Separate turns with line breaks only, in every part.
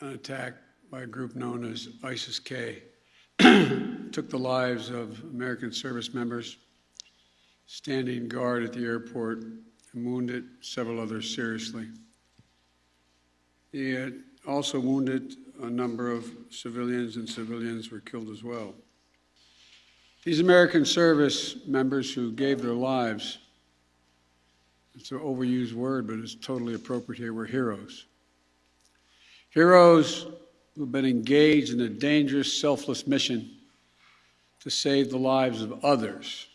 an attack by a group known as ISIS-K. Took the lives of American service members standing guard at the airport and wounded several others seriously. He also wounded a number of civilians, and civilians were killed as well. These American service members who gave their lives, it's an overused word, but it's totally appropriate here, were heroes. Heroes who've been engaged in a dangerous, selfless mission to save the lives of others.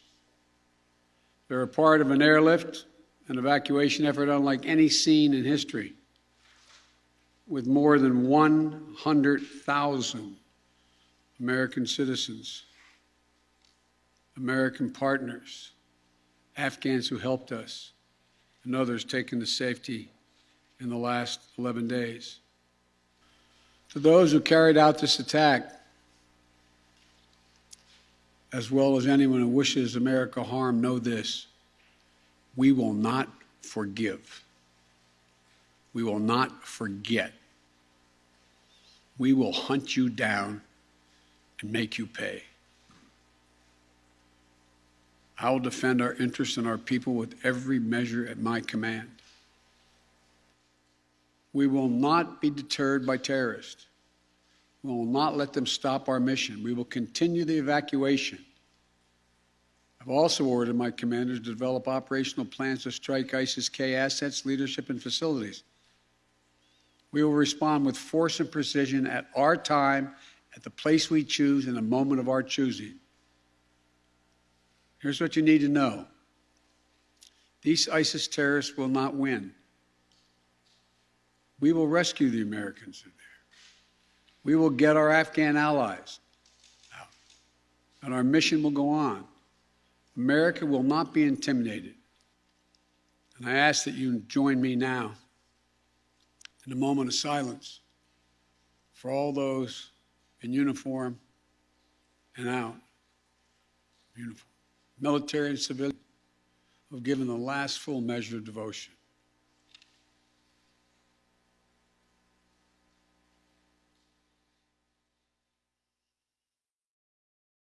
They're a part of an airlift, an evacuation effort unlike any seen in history, with more than 100,000 American citizens, American partners, Afghans who helped us, and others taken to safety in the last 11 days. To those who carried out this attack, as well as anyone who wishes America harm, know this we will not forgive. We will not forget. We will hunt you down and make you pay. I will defend our interests and our people with every measure at my command. We will not be deterred by terrorists. We will not let them stop our mission. We will continue the evacuation. I've also ordered my commanders to develop operational plans to strike ISIS K assets, leadership, and facilities. We will respond with force and precision at our time, at the place we choose, in the moment of our choosing. Here's what you need to know these ISIS terrorists will not win. We will rescue the Americans. We will get our Afghan allies out. And our mission will go on. America will not be intimidated. And I ask that you join me now in a moment of silence for all those in uniform and out uniform, military and civilian, who have given the last full measure of devotion.